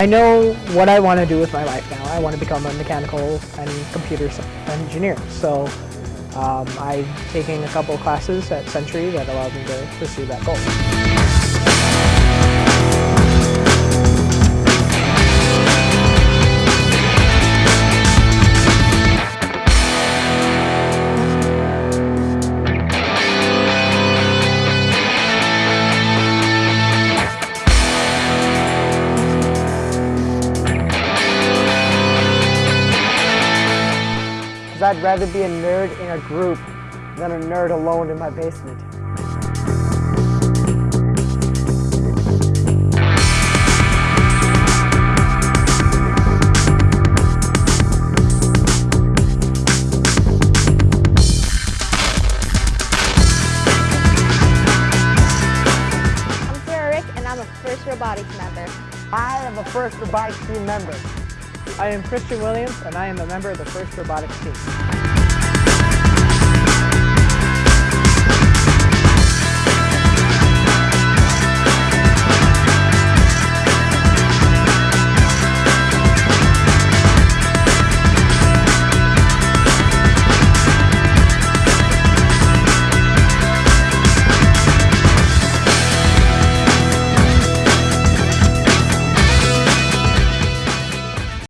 I know what I want to do with my life now. I want to become a mechanical and computer engineer. So um, I'm taking a couple classes at Century that allow me to pursue that goal. Because I'd rather be a nerd in a group than a nerd alone in my basement. I'm Sarah Rick, and I'm a first robotics member. I am a first robotics team member. I am Christian Williams and I am a member of the First Robotics team.